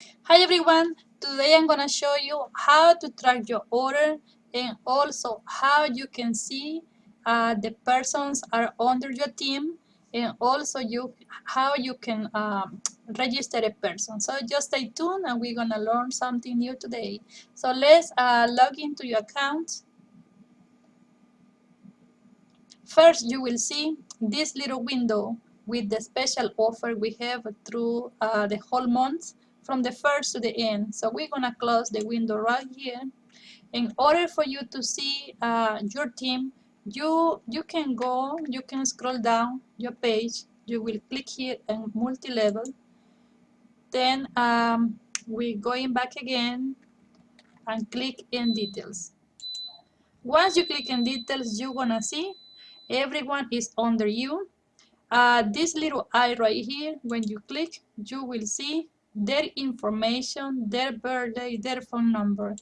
Hi everyone, today I'm gonna show you how to track your order and also how you can see uh, the persons are under your team and also you how you can um, register a person. So just stay tuned and we're gonna learn something new today. So let's uh, log into your account. First you will see this little window with the special offer we have through uh, the whole month from the first to the end. So we're gonna close the window right here. In order for you to see uh, your team, you you can go, you can scroll down your page. You will click here on multi-level. Then um, we're going back again and click in details. Once you click in details, you're gonna see everyone is under you uh, this little eye right here, when you click, you will see their information, their birthday, their phone number.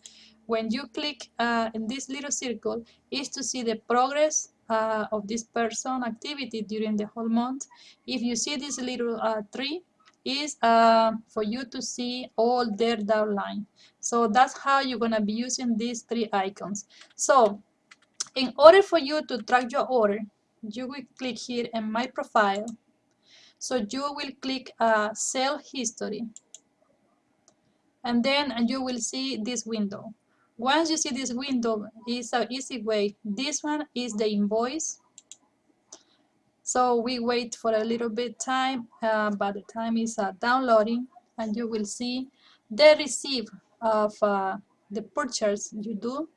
When you click uh, in this little circle, is to see the progress uh, of this person activity during the whole month. If you see this little uh, tree, is uh, for you to see all their downline. So that's how you're gonna be using these three icons. So in order for you to track your order, you will click here in my profile. So you will click uh, sell history. And then you will see this window. Once you see this window, it's an easy way. This one is the invoice. So we wait for a little bit time, uh, but the time is uh, downloading and you will see the receipt of uh, the purchase you do.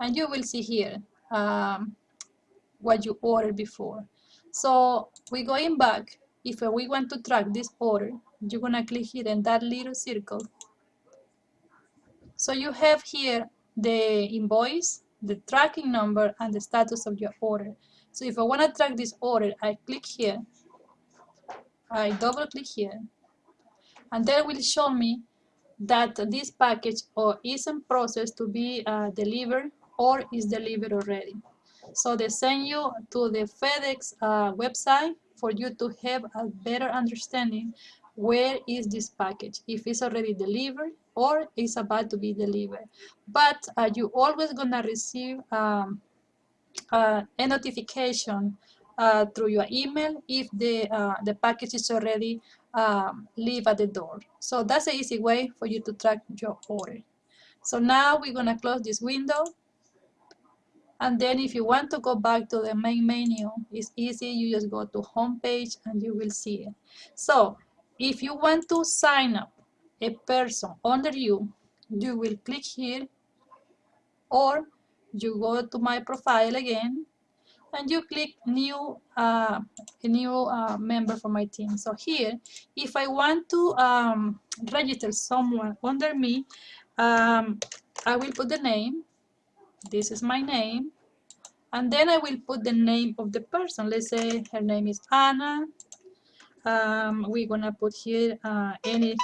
And you will see here um, what you ordered before. So we're going back. If we want to track this order, you're gonna click here in that little circle. So you have here the invoice, the tracking number, and the status of your order. So if I wanna track this order, I click here, I double click here, and then will show me that this package or is in process to be uh, delivered or is delivered already. So they send you to the FedEx uh, website for you to have a better understanding where is this package, if it's already delivered or is about to be delivered. But uh, you always gonna receive um, uh, a notification uh, through your email if the, uh, the package is already um, leave at the door. So that's an easy way for you to track your order. So now we're gonna close this window and then if you want to go back to the main menu, it's easy. You just go to home page and you will see it. So if you want to sign up a person under you, you will click here or you go to my profile again and you click new uh, a new uh, member for my team. So here, if I want to um, register someone under me, um, I will put the name this is my name and then I will put the name of the person let's say her name is Anna um, we're gonna put here uh, any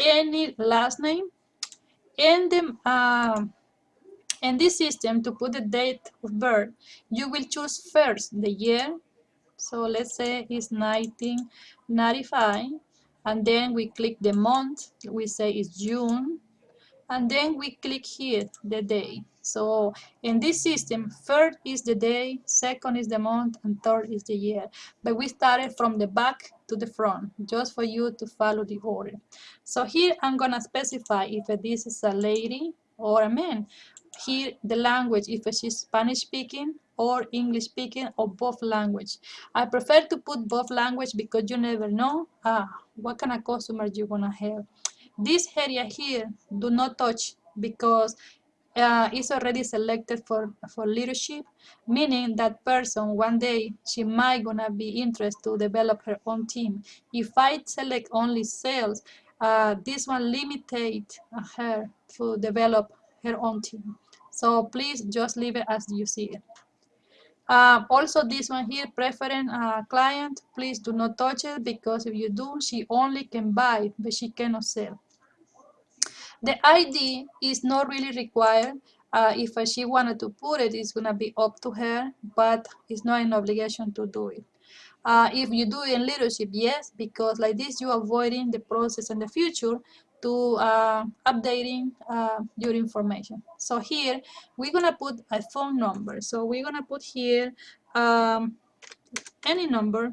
any last name. And the uh, in this system to put the date of birth you will choose first the year. So let's say it's 1995 and then we click the month. We say it's June and then we click here the day. So in this system third is the day second is the month and third is the year. But we started from the back to the front just for you to follow the order. So here i'm gonna specify if this is a lady or a man. Here the language if she's spanish speaking or english speaking or both language. I prefer to put both language because you never know ah, what kind of customers you're gonna have this area here, do not touch because uh, it's already selected for, for leadership, meaning that person one day she might gonna be interested to develop her own team. If I select only sales, uh, this one limited her to develop her own team. So please just leave it as you see it. Uh, also this one here, preferring uh, client, please do not touch it because if you do, she only can buy, but she cannot sell. The ID is not really required. Uh, if she wanted to put it, it's going to be up to her, but it's not an obligation to do it. Uh, if you do in leadership, yes, because like this you're avoiding the process in the future to uh, updating uh, your information. So here we're gonna put a phone number. So we're gonna put here um, any number.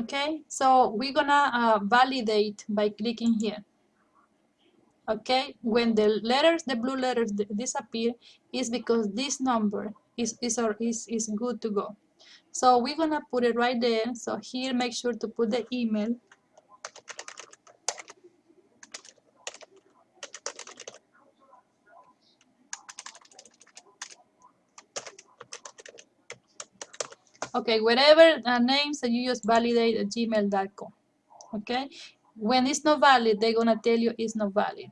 Okay, so we're gonna uh, validate by clicking here. Okay, when the letters, the blue letters disappear, is because this number is is or is is good to go. So we're gonna put it right there. So here, make sure to put the email Okay, whatever uh, names that you just validate at gmail.com. Okay, when it's not valid, they're gonna tell you it's not valid.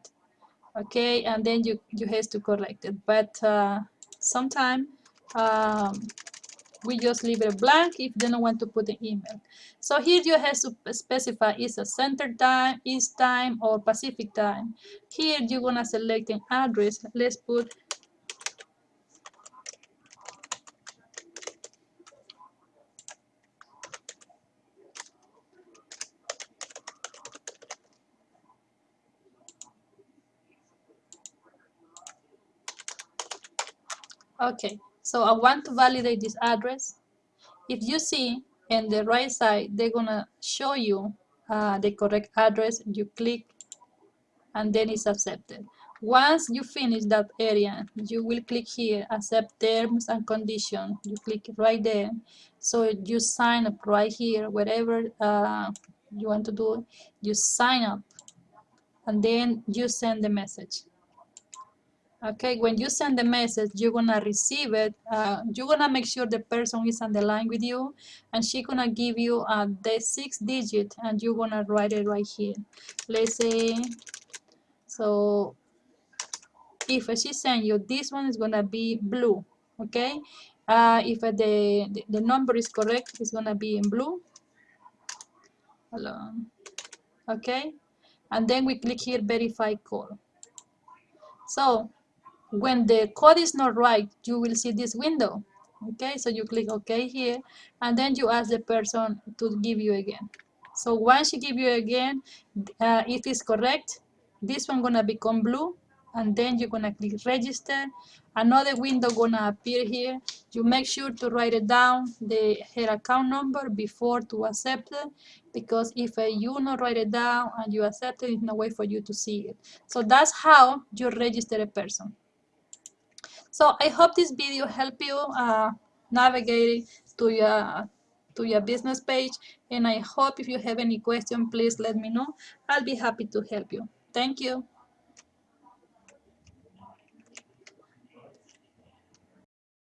Okay, and then you you have to correct it. But uh, sometimes um, we just leave it blank if they don't want to put the email. So here you have to specify is a center time, east time, or Pacific time. Here you're gonna select an address. Let's put Okay, so I want to validate this address. If you see in the right side, they're gonna show you uh, the correct address. You click and then it's accepted. Once you finish that area, you will click here, accept terms and conditions. You click right there. So you sign up right here, whatever uh, you want to do, you sign up and then you send the message okay when you send the message you're gonna receive it uh, you're gonna make sure the person is on the line with you and she's gonna give you uh, the six digit and you're gonna write it right here. Let's say so if she send you this one is gonna be blue okay? Uh, if the, the, the number is correct it's gonna be in blue. Hello. okay? And then we click here verify call. So when the code is not right, you will see this window. Okay, so you click OK here, and then you ask the person to give you again. So once she give you again, uh, if it's correct, this one gonna become blue, and then you're gonna click register. Another window gonna appear here. You make sure to write it down, the her account number before to accept it, because if uh, you not write it down and you accept it, it's no way for you to see it. So that's how you register a person. So I hope this video helped you uh, navigate to your to your business page and I hope if you have any question please let me know. I'll be happy to help you. Thank you